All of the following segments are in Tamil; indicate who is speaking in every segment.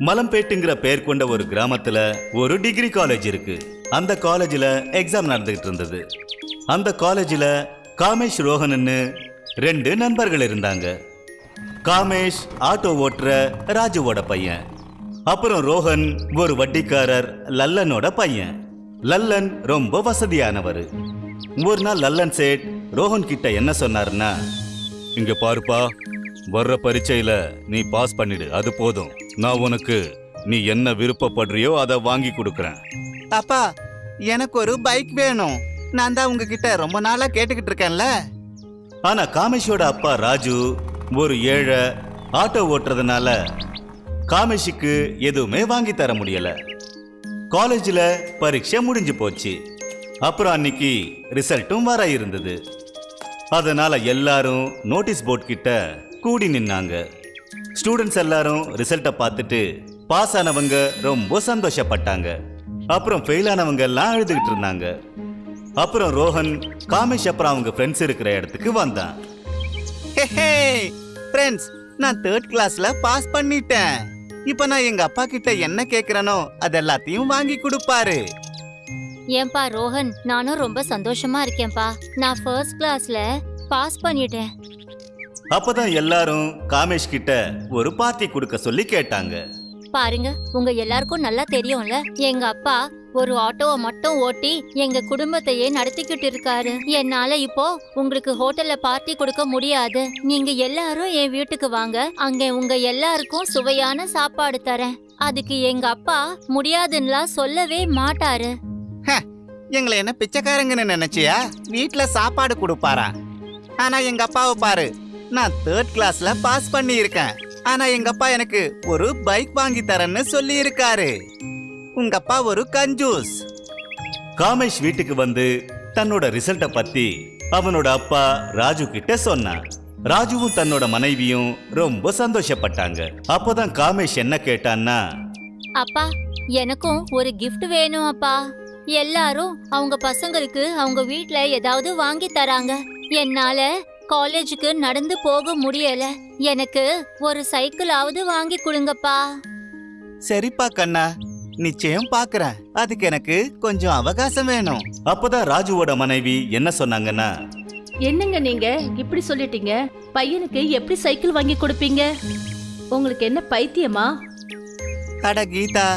Speaker 1: மலம்பேட்டுங்கிற பேர் கொண்ட ஒரு கிராமத்துல ஒரு டிகிரி காலேஜ் இருக்கு. அந்த காலேஜ்ல எக்ஸாம் நடந்துகிட்டு இருந்தது. அந்த காலேஜ்ல காமேஷ் ரோஹன்னு ரெண்டு நண்பர்கள் இருந்தாங்க. காமேஷ் ஆட்டோ ஓட்டுற ராஜுவோட பையன். அப்புறம் ரோஹன் ஒரு வட்டிக்காரர் லல்லனோட பையன். லல்லன் ரொம்ப வசதியானவர். ஒரு நாள் லல்லன் சேட் ரோஹன் கிட்ட என்ன சொன்னாருன்னா இங்க பாருப்பா வர்ற பரீட்சையில நீ பாஸ் பண்ணிடு அது போதும். நான் உனக்கு நீ என்ன விருப்பப்படுறியோ அதை வாங்கி கொடுக்கறேன்.
Speaker 2: அப்பா எனக்கு ஒரு பைக் வேணும். நான் தான் உங்ககிட்ட ரொம்ப நாளா கேட்டுக்கிட்டு இருக்கேன்ல.
Speaker 1: ஆனா காமேஷோட அப்பா ராஜு ஒரு ஏழை ஆட்டோ ஓட்டுறதுனால காமேஷுக்கு எதுவுமே வாங்கி தர முடியல. காலேஜ்ல பரீட்சை முடிஞ்சு போச்சு. அப்புறம் அன்னைக்கு ரிசல்ட்டும் வர இருந்தது. அதனால எல்லாரும் நோட்டீஸ் போர்ட் கிட்ட கூடி நின்னாங்க. ஸ்டூடெண்ட்ஸ் எல்லாரும் ரிசல்ட்டை பார்த்துட்டு பாஸ் ஆனவங்க ரொம்ப சந்தோஷப்பட்டாங்க. அப்புறம் ஃபெயில் ஆனவங்க எல்லாம் அழுதுகிட்டு இருந்தாங்க. அப்புறம் ரோஹன் காமேஷ் அப்புறம் அவங்க ஃப்ரெண்ட்ஸ் இருக்கிற இடத்துக்கு வந்தான்.
Speaker 2: ஃப்ரெண்ட்ஸ் நான் தேர்ட் கிளாஸ்ல பாஸ் பண்ணிட்டேன். இப்போ நான் எங்க அப்பா கிட்ட என்ன கேக்குறேனோ அது எல்லாத்தையும் வாங்கி கொடுப்பாரு.
Speaker 3: ஏன்பா ரோஹன் நானும் ரொம்ப சந்தோஷமா இருக்கேன்பா. நான் ஃபர்ஸ்ட் கிளாஸ்ல பாஸ் பண்ணிட்டேன்.
Speaker 1: அப்பதான் எல்லாரும் காமேஷ் கிட்ட ஒரு பார்ட்டி கொடுக்க சொல்லி கேட்டாங்க.
Speaker 3: பாருங்க உங்க எல்லாருக்கும் நல்லா தெரியும்ல. எங்க அப்பா ஒரு ஆட்டோவை மட்டும் ஓட்டி எங்க குடும்பத்தையே நடத்திக்கிட்டு இருக்காரு. என்னால இப்போ உங்களுக்கு ஹோட்டல்ல பார்ட்டி கொடுக்க முடியாது. நீங்க எல்லாரும் என் வீட்டுக்கு வாங்க. அங்க உங்க எல்லாருக்கும் சுவையான சாப்பாடு தரேன். அதுக்கு எங்க அப்பா முடியாதுன்னுலாம் சொல்லவே மாட்டாரு.
Speaker 2: எங்களை என்ன பிச்சைக்காரங்கன்னு நினைச்சியா? வீட்ல சாப்பாடு கொடுப்பாரா? ஆனா எங்க அப்பாவை பாரு நான் தேர்ட் கிளாஸ்ல பாஸ் பண்ணி இருக்கேன் ஆனா எங்க அப்பா எனக்கு ஒரு பைக் வாங்கி தரேன்னு சொல்லி இருக்காரு உங்க அப்பா ஒரு கஞ்சூஸ்.
Speaker 1: காமேஷ் வீட்டுக்கு வந்து தன்னோட ரிசல்ட்டை பத்தி அவனோட அப்பா ராஜு கிட்ட சொன்னான். ராஜுவும் தன்னோட மனைவியும் ரொம்ப சந்தோஷப்பட்டாங்க. அப்போதான் காமேஷ் என்ன கேட்டான்னா
Speaker 3: அப்பா எனக்கும் ஒரு gift வேணும் அப்பா. எல்லாரும் அவங்க பசங்களுக்கு அவங்க வீட்ல ஏதாவது வாங்கி தராங்க. என்னால காலேஜுக்கு நடந்து போக முடியல. எனக்கு ஒரு சைக்கிளாவது வாங்கி கொடுங்கப்பா.
Speaker 2: சரிப்பா கண்ணா. நிச்சயம் பாக்குறேன். அதுக்கு எனக்கு கொஞ்சம் அவகாசம் வேணும்.
Speaker 1: அப்போதான் ராஜுவோட மனைவி என்ன சொன்னாங்கன்னா?
Speaker 4: என்னங்க நீங்க? இப்படி சொல்லிட்டீங்க. பையனுக்கு எப்படி சைக்கிள் வாங்கி கொடுப்பீங்க? உங்களுக்கு என்ன பைத்தியமா?
Speaker 2: அட கீதா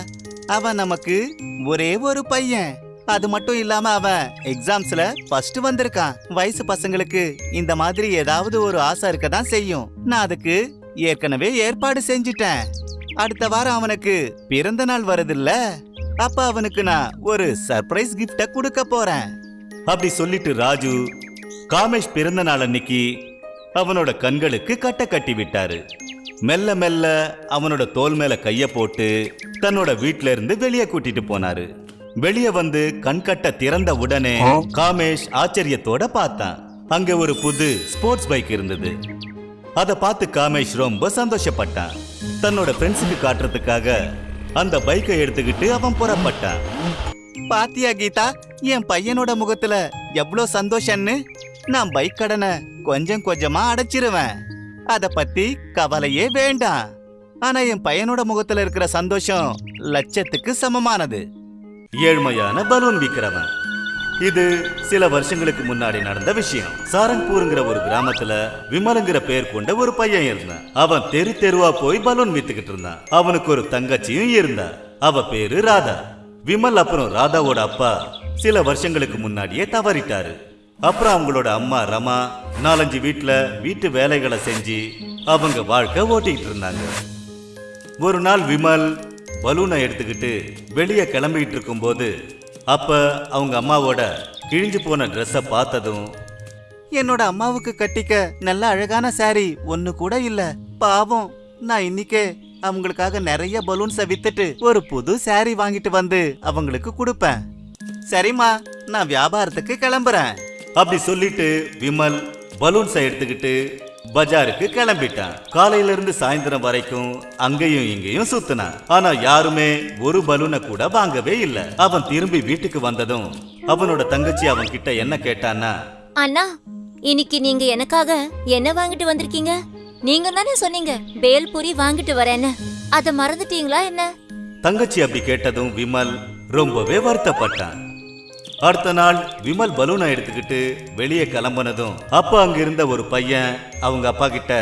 Speaker 2: அவன் நமக்கு ஒரே ஒரு பையன். அது மட்டும் இல்லாம அவன் எக்ஸாம்ஸ்ல ஃபர்ஸ்ட் வந்திருக்கான். வயசு பசங்களுக்கு இந்த மாதிரி ஏதாவது ஒரு ஆசை இருக்க தான் செய்யும். நான் அதுக்கு ஏற்கனவே ஏற்பாடு செஞ்சிட்டேன். அடுத்த வாரம் அவனுக்கு பிறந்த நாள் வருதுல்ல? அப்ப அவனுக்கு நான் ஒரு சர்ப்ரைஸ் கிஃப்ட கொடுக்க போறேன்.
Speaker 1: அப்படி சொல்லிட்டு ராஜு காமேஷ் பிறந்த நாள் அன்னைக்கு அவனோட கண்களுக்கு கட்ட கட்டி விட்டாரு. மெல்ல மெல்ல அவனோட தோல் மேல கைய போட்டு தன்னோட வீட்டில இருந்து வெளியே கூட்டிட்டு போனாரு. வெளியே வந்து கண்கட்ட திறந்த உடனே காமேஷ் ஆச்சரியத்தோட பார்த்தான். அங்க ஒரு புது ஸ்போர்ட்ஸ் பைக் இருந்தது. அதை பார்த்து காமேஷ் ரொம்ப சந்தோஷப்பட்டான். தன்னோட ஃப்ரெண்ட்ஸுக்கு காட்டுறதுக்காக அந்த பைக்கை எடுத்துக்கிட்டு அவன் புறப்பட்டான்.
Speaker 2: பாத்தியா கீதா என் பையனோட முகத்துல எவ்வளோ சந்தோஷம்னு? நான் பைக் கடனை கொஞ்சம் கொஞ்சமா அடைச்சிருவேன். அத பத்தி கவலையே வேண்டாம். ஆனா என் பையனோட முகத்துல இருக்கிற சந்தோஷம் லட்சத்துக்கு சமமானது.
Speaker 1: ஏழ்மையான பலூன் விக்கிறவன். இது சில வருஷங்களுக்கு முன்னாடி நடந்த விஷயம். சாரங்பூருங்கிற ஒரு கிராமத்துல விமலுங்கிற பேர் கொண்ட ஒரு பையன் இருந்தான். அவன் தெரு தெருவா போய் பலூன் வித்துக்கிட்டு இருந்தான். அவனுக்கு ஒரு தங்கச்சியும் இருந்தா அவ பேரு ராதா. விமல் அப்புறம் ராதாவோட அப்பா சில வருஷங்களுக்கு முன்னாடியே தவறிட்டாரு. அப்புறம் அவங்களோட அம்மா ரமா நாலஞ்சு வீட்டுல வீட்டு வேலைகளை செஞ்சு அவங்க வாழ்க்கை ஓட்டிக்கிட்டு இருந்தாங்க. ஒரு நாள் விமல் பலூனை எடுத்துக்கிட்டு வெளியே கிளம்பிட்டு இருக்கும்போது அப்ப அவங்க அம்மாவோட கிழிஞ்சு போன ட்ரெஸ்ஸை பார்த்ததும்
Speaker 2: என்னோட அம்மாவுக்கு கட்டிக்க நல்ல அழகான saree ஒண்ணு கூட இல்ல. பாவம் நான் இன்னிக்கே அவங்களுக்காக நிறைய பலூன்ஸை வித்துட்டு ஒரு புது saree வாங்கிட்டு வந்து அவங்களுக்கு கொடுப்பேன். சரிம்மா நான் வியாபாரத்துக்கு கிளம்புறேன்.
Speaker 1: அப்படி சொல்லிட்டு விமல் பலூன்ஸை எடுத்துக்கிட்டு பஜாருக்கு கிளம்பிட்டான். காலையில இருந்து சாயந்தரம் வரைக்கும் அங்கேயும் இங்கேயும் சுத்தினான். ஆனா யாருமே ஒரு பலூனை கூட வாங்கவே இல்ல. அவன் திரும்பி வீட்டுக்கு வந்ததும் அவனோட தங்கச்சி அவன் கிட்ட என்ன கேட்டான்னா
Speaker 3: அண்ணா இன்னைக்கு நீங்க எனக்காக என்ன வாங்கிட்டு வந்திருக்கீங்க? நீங்க தானே சொன்னீங்க பேல்பூரி வாங்கிட்டு வரேன்னு. அத மறந்துட்டீங்களா என்ன?
Speaker 1: தங்கச்சி அப்படி கேட்டதும் விமல் ரொம்பவே வருத்தப்பட்டான். அடுத்த நாள் விமல் பலூனை எடுத்துக்கிட்டு வெளியே கிளம்புனதும் அப்ப அங்க இருந்த ஒரு பையன் அவங்க அப்பா கிட்ட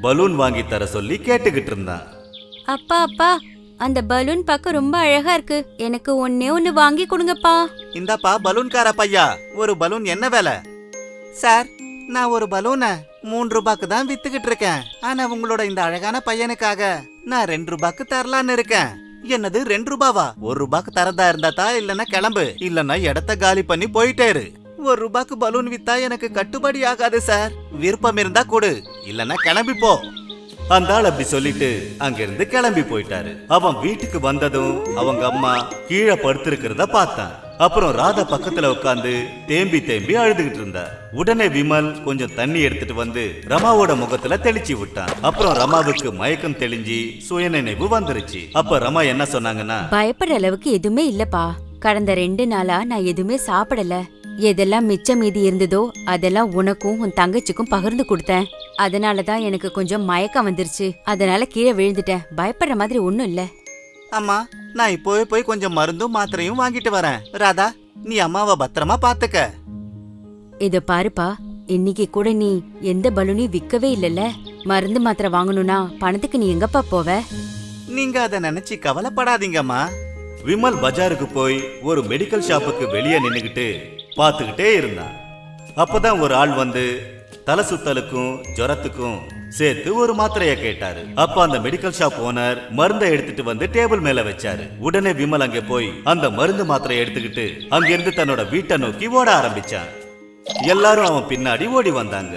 Speaker 1: பலூன் வாங்கி தர சொல்லி கேட்டுக்கிட்டு இருந்தான்.
Speaker 5: அப்பா அப்பா அந்த பலூன் பார்க்க ரொம்ப அழகா இருக்கு. எனக்கு ஒன்னே ஒன்னு வாங்கி கொடுங்கப்பா.
Speaker 2: இந்தாப்பா பலூன்கார பையா ஒரு பலூன் என்ன விலை? சார் நான் ஒரு பலூனை மூணு ரூபாய்க்கு தான் வித்துக்கிட்டு இருக்கேன். ஆனா உங்களோட இந்த அழகான பையனுக்காக நான் ரெண்டு ரூபாய்க்கு தரலான்னு இருக்கேன். என்னது ரெண்டு ரூபாவா? ஒரு ரூபாய்க்கு தரதா இருந்தா இல்லனா கிளம்பு. இல்லனா இடத்த காலி பண்ணி போயிட்டேரு ஒரு ரூபாய்க்கு பலூன் வித்தா எனக்கு கட்டுப்படி ஆகாது சார். விருப்பம் இருந்தா கொடு. இல்லனா கிளம்பி போ.
Speaker 1: அந்த ஆள் அப்படி சொல்லிட்டு அங்கிருந்து கிளம்பி போயிட்டாரு. அவன் வீட்டுக்கு வந்ததும் அவங்க அம்மா கீழே படுத்திருக்கிறத பார்த்தான். அப்புறம் ராதா பக்கத்துல உட்காந்து தேம்பி தேம்பி அழுதுகிட்டு இருந்தா. உடனே விமல் கொஞ்சம் தண்ணி எடுத்துட்டு வந்து ரமாவோட முகத்துல தெளிச்சு விட்டான். அப்புறம் ரமாவுக்கு மயக்கம் தெளிஞ்சு சுயநினைவு வந்துருச்சு. அப்ப ரமா என்ன சொன்னாங்கன்னா
Speaker 5: பயப்படுற அளவுக்கு எதுவுமே இல்லப்பா. கடந்த ரெண்டு நாளா நான் எதுவுமே சாப்பிடல. எதெல்லாம் மிச்சம் மீதி இருந்ததோ அதெல்லாம் உனக்கும் உன் தங்கச்சிக்கும் பகிர்ந்து கொடுத்தேன். அதனால தான் எனக்கு கொஞ்சம் மயக்கம் வந்துருச்சு. அதனால கீழே விழுந்துட்டேன். பயப்படுற மாதிரி ஒண்ணும் இல்ல.
Speaker 2: அம்மா நான் இப்போவே போய் கொஞ்சம் மருந்தும் மாத்திரையும் வாங்கிட்டு வரேன். ராதா நீ அம்மாவை பத்திரமா பாத்துக்க.
Speaker 5: இத பாருப்பா இன்னைக்கு கூட நீ எந்த பலூனையும் விக்கவே இல்லல்ல மருந்து மாத்திரை வாங்கணும்னா பணத்துக்கு நீ எங்கப்பா போவ?
Speaker 2: நீங்க அதை நினைச்சு கவலைப்படாதீங்கம்மா.
Speaker 1: விமல் பஜாருக்கு போய் ஒரு மெடிக்கல் ஷாப்புக்கு வெளியே நின்னுகிட்டு பார்த்துக்கிட்டே இருந்தான். அப்பதான் ஒரு ஆள் வந்து தலை சுத்தலுக்கும் ஜுரத்துக்கும் சேர்த்து ஒரு மாத்திரையை கேட்டாரு. அப்ப அந்த மெடிக்கல் ஷாப் ஓனர் மருந்தை எடுத்துட்டு வந்து டேபிள் மேல வச்சாரு. உடனே விமல் அங்க போய் அந்த மருந்து மாத்திரையை எடுத்துக்கிட்டு அங்கிருந்து தன்னோட வீட்டை நோக்கி ஓட ஆரம்பிச்சான். எல்லாரும் அவன் பின்னாடி ஓடி வந்தாங்க.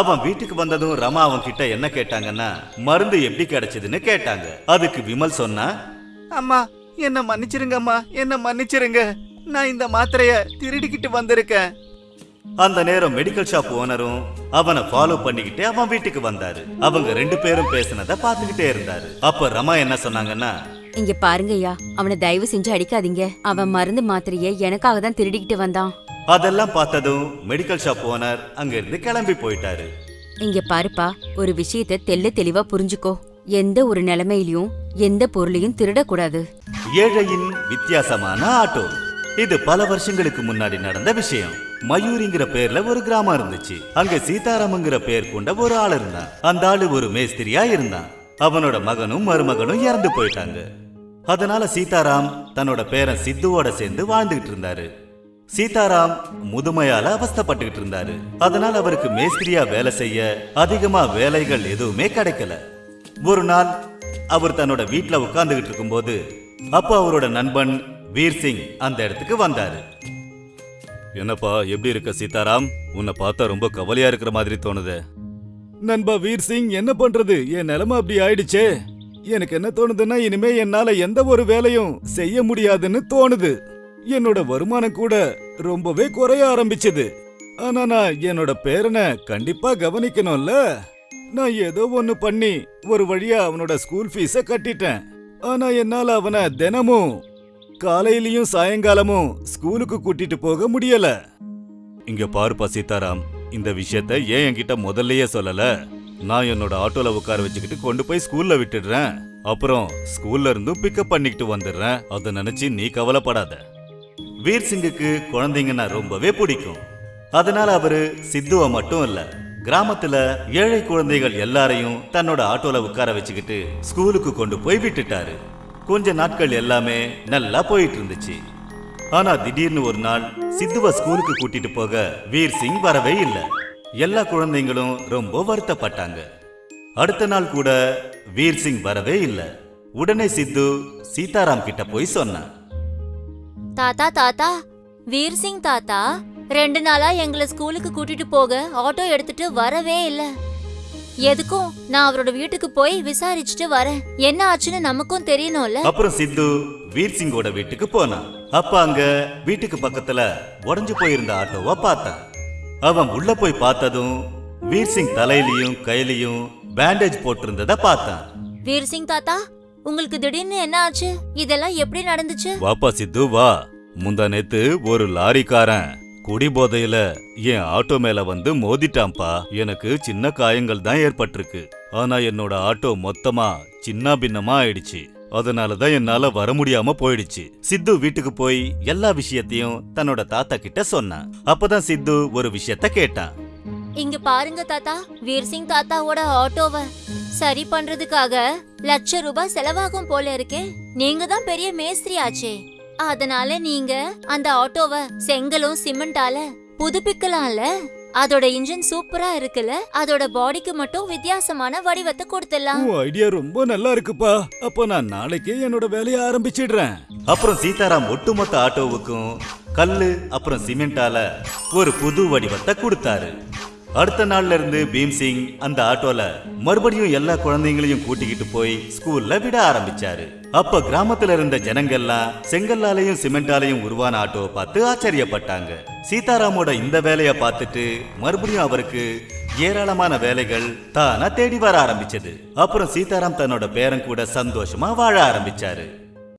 Speaker 1: அவன் வீட்டுக்கு வந்ததும் ரமா அவன் கிட்ட என்ன கேட்டாங்கன்னா மருந்து எப்படி கிடைச்சதுன்னு கேட்டாங்க. அதுக்கு விமல் சொன்னா
Speaker 2: அம்மா என்ன மன்னிச்சிருங்கம்மா என்ன மன்னிச்சிருங்க. நான் இந்த மாத்திரைய திருடிக்கிட்டு வந்திருக்கேன்.
Speaker 1: அந்த நேரம் மெடிக்கல் ஷாப் ஓனரும் அவனை ஃபாலோ பண்ணிக்கிட்டு அவன் வீட்டுக்கு வந்தாரு. அவங்க ரெண்டு பேரும் பேசினத பார்த்துக்கிட்டே இருந்தாரு. அப்ப ரமா என்ன சொன்னாங்கன்னா
Speaker 5: இங்க பாருங்கய்யா அவனை தயவு செஞ்சு அடிக்காதீங்க. அவன் மருந்து மாத்திரைய எனக்காக தான் திருடிக்கிட்டு வந்தான்.
Speaker 1: அதெல்லாம் பார்த்ததும் மெடிக்கல் ஷாப் ஓனர் அங்க இருந்து கிளம்பி போயிட்டாரு.
Speaker 5: இங்க பாருப்பா ஒரு விஷயத்த தெள்ள தெளிவா புரிஞ்சுக்கோ. எந்த ஒரு நிலைமையிலயும் எந்த பொருளையும் திருடக்கூடாது.
Speaker 1: ஏழையின் வித்தியாசமான ஆட்டோ. இது பல வருஷங்களுக்கு முன்னாடி நடந்த விஷயம். மயூரிங்கிற பேர்ல ஒரு கிராமம் இருந்துச்சு. அங்க சீதாராமங்கிற பேர் கொண்ட ஒரு ஆள் இருந்தான். அந்த ஆளு ஒரு மேஸ்திரியா இருந்தான். அவனோட மகனும் மருமகனும் இறந்து போயிட்டாங்க. அதனால சீதாராம் தன்னோட பேரன் சித்துவோட சேர்ந்து வாழ்ந்துகிட்டு இருந்தாரு. சீதாராம் முதுமையால அவஸ்தைப்பட்டுக்கிட்டு இருந்தாரு. அதனால அவருக்கு மேஸ்திரியா வேலை செய்ய அதிகமா வேலைகள் எதுவுமே கிடைக்கல. ஒரு நாள் அவர் தன்னோட வீட்ல உட்கார்ந்துகிட்டு இருக்கும்போது அப்போ அவரோட நண்பன் வீர் சிங் அந்த இடத்துக்கு வந்தாரு. என்னப்பா எப்படி இருக்க சீதாராம்? உன்னை பார்த்தா ரொம்ப கவலையா இருக்கிற மாதிரி தோணுது. நண்பா வீர் சிங் என்ன பண்றது? என் நிலைமை அப்படி ஆயிடுச்சே. எனக்கு என்ன தோணுதுன்னா இனிமே என்னால எந்த ஒரு வேலையும் செய்ய முடியாதுன்னு தோணுது. என்னோட வருமானம் கூட ரொம்பவே குறைய ஆரம்பிச்சது. ஆனா நான் என்னோட பேரனை கண்டிப்பா கவனிக்கணும்ல. நான் ஏதோ ஒன்னு பண்ணி ஒரு வழியா அவனோட ஸ்கூல் ஃபீஸ கட்டிட்டேன். ஆனா என்னால அவனை தினமும் காலையிலயும் சாயங்காலமும் ஸ்கூலுக்கு கூட்டிட்டு போக முடியல. இங்க பாருப்பா சீதாராம் இந்த விஷயத்த ஏன் என்கிட்ட முதல்லயே சொல்லல? நான் என்னோட ஆட்டோல உட்கார வச்சுக்கிட்டு கொண்டு போய் ஸ்கூல்ல விட்டுடுறேன். அப்புறம் ஸ்கூல்ல இருந்தும் பிக்கப் பண்ணிக்கிட்டு வந்துடுறேன். அதை நினைச்சு நீ கவலைப்படாத. வீர் சிங்குக்கு குழந்தைங்கன்னா ரொம்பவே பிடிக்கும். அதனால அவரு சித்துவை மட்டும் இல்ல கிராமத்துல ஏழை குழந்தைகள் எல்லாரையும் தன்னோட ஆட்டோல உட்கார வச்சுக்கிட்டு ஸ்கூலுக்கு கொண்டு போய் விட்டுட்டாரு. கொஞ்ச நாட்கள் எல்லாமே நல்லா போயிட்டு இருந்துச்சு ஆனா திடீர்னு ஒரு நாள் சித்துவ ஸ்கூலுக்கு கூட்டிட்டு போக வீர் சிங் வரவே இல்லை. எல்லா குழந்தைங்களும் ரொம்ப வருத்தப்பட்டாங்க. அடுத்த நாள் கூட வீர் சிங் வரவே இல்லை. உடனே சித்து சீதாராம் கிட்ட போய் சொன்னான்
Speaker 3: தாத்தா தாத்தா வீர் சிங் தாத்தா ரெண்டு நாளா எங்களை ஸ்கூலுக்கு கூட்டிட்டு போக ஆட்டோ எடுத்துட்டு வரவே இல்லை. எதுக்கும்? நான் அவரோட வீட்டுக்கு போய் விசாரிச்சுட்டு வரேன். என்ன ஆச்சுன்னு நமக்கும் தெரியணும்ல?
Speaker 1: அப்புறம் சித்து வீர் சிங்கோட வீட்டுக்கு போனான் அப்ப அங்க வீட்டுக்கு பக்கத்துல உடைஞ்சு போயிருந்த ஆட்டோவை பார்த்தான் அவன் உள்ள போய் பார்த்ததும் வீர் சிங் தலையிலயும் கையிலயும் பேண்டேஜ் போட்டிருந்தத பார்த்தான்.
Speaker 3: வீர் சிங் தாத்தா உங்களுக்கு திடீர்னு என்ன ஆச்சு? இதெல்லாம் எப்படி நடந்துச்சு?
Speaker 1: வாப்பா சித்து வா. முந்தா நேத்து ஒரு லாரிக்காரன் குடி போதையில என் ஆட்டோ மேல வந்து மோதிட்டான்ப்பா. எனக்கு சின்ன காயங்கள் தான் ஏற்பட்டிருக்கு. ஆனா என்னோட ஆட்டோ மொத்தமா சின்ன பின்னமா ஆயிடுச்சு. அதனாலதான் என்னால வர முடியாம போயிடுச்சு. சித்து வீட்டுக்கு போய் எல்லா விஷயத்தையும் தன்னோட தாத்தா கிட்ட சொன்னான். அப்பதான் சித்து ஒரு விஷயத்த கேட்டான்.
Speaker 3: இங்க பாருங்க தாத்தா வீர்சிங் தாத்தாவோட ஆட்டோவை. சரி பண்றதுக்காக லட்ச ரூபாய் செலவாகும் போல இருக்கேன் நீங்க தான் பெரிய மேஸ்திரி ஆச்சே அதனால நீங்க அந்த ஆட்டோவை செங்கலும் சிமெண்டால புதுப்பிக்கலாம்ல? அதோட இன்ஜின் சூப்பரா இருக்குல்ல? அதோட பாடிக்கு மட்டும் வித்தியாசமான வடிவத்தை கொடுத்துடலாம்.
Speaker 1: உன் ஐடியா ரொம்ப நல்லா இருக்குப்பா. அப்போ நான் நாளைக்கே என்னோட வேலையை ஆரம்பிச்சிடுறேன். அப்புறம் சீதாராம் ஒட்டுமொத்த ஆட்டோவுக்கும் கல்லு அப்புறம் சிமெண்டால ஒரு புது வடிவத்தை கொடுத்தாரு. அடுத்த நாள்ல இருந்து பீம்சிங் அந்த ஆட்டோல மறுபடியும் எல்லா குழந்தைங்களையும் கூட்டிக்கிட்டு போய் ஸ்கூல்ல விட ஆரம்பிச்சாரு. அப்ப கிராமத்துல இருந்த ஜனங்கள்லாம் செங்கல்லாலையும் சிமெண்டாலையும் உருவான ஆட்டோவை பார்த்து ஆச்சரியப்பட்டாங்க. சீதாராமோட இந்த வேலைய பார்த்துட்டு மறுபடியும் அவருக்கு ஏராளமான வேலைகள் தானா தேடி வர ஆரம்பிச்சது. அப்புறம் சீதாராம் தன்னோட பேரன் கூட சந்தோஷமா வாழ ஆரம்பிச்சாரு.